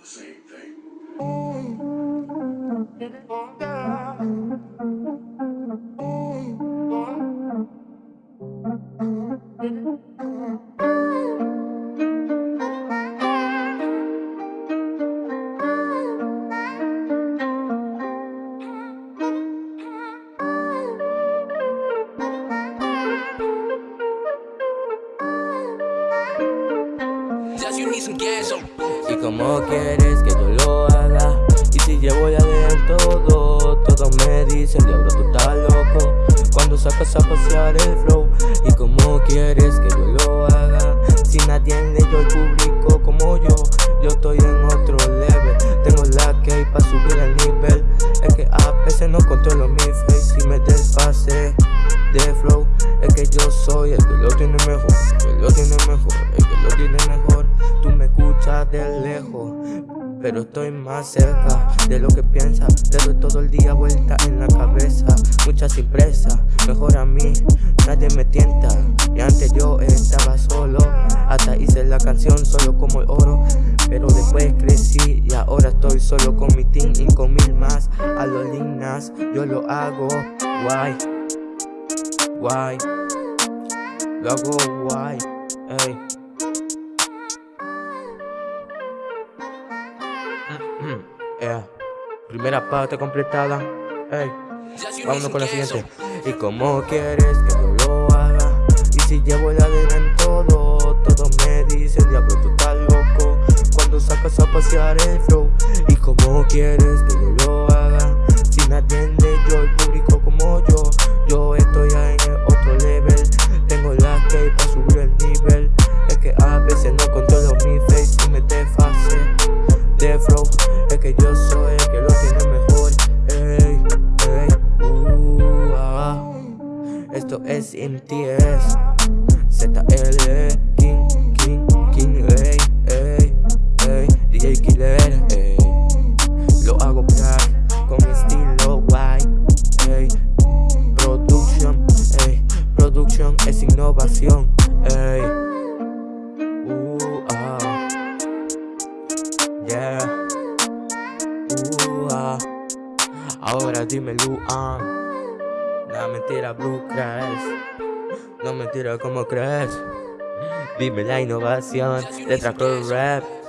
the same thing. Y como quieres que yo lo haga Y si llevo ya de todo Todos me dicen, diablo, tú estás loco Cuando sacas a pasear el flow Y como quieres que yo lo haga Si nadie en yo el público como yo Yo estoy en otro level. Tengo la key para subir el nivel. Es que a veces no controlo mi face Y me desfase de flow Es que yo soy el de lejos pero estoy más cerca de lo que piensas Te doy todo el día vuelta en la cabeza Muchas impresas, mejor a mí Nadie me tienta. Y antes yo estaba solo Hasta hice la canción solo como el oro Pero después crecí y ahora estoy solo con mi team Y con mil más. A los linas Yo lo hago guay Guay Lo hago guay Ey Yeah. Primera parte completada. Ey, Just you need vámonos con la siguiente. Y como quieres que yo lo haga. Y si llevo la arena en todo, todos me dicen, diablo, tú estás loco. Cuando sacas a pasear el flow. Y como quieres que yo lo haga. Si me atiende yo, el público como yo. Yo estoy ahí en el otro level. Tengo la que para subir que yo soy el que lo tiene mejor. Ey, ey, uh, ah. Esto es MTS ZL King, King, King, ey, ey, ey DJ Killer, ey. Lo hago black con estilo white Ey, production, ey. Production es innovación, Ahora dime Luan. No mentira, Blue crees. No mentira, ¿cómo crees? Dime la innovación de Tracker Rap.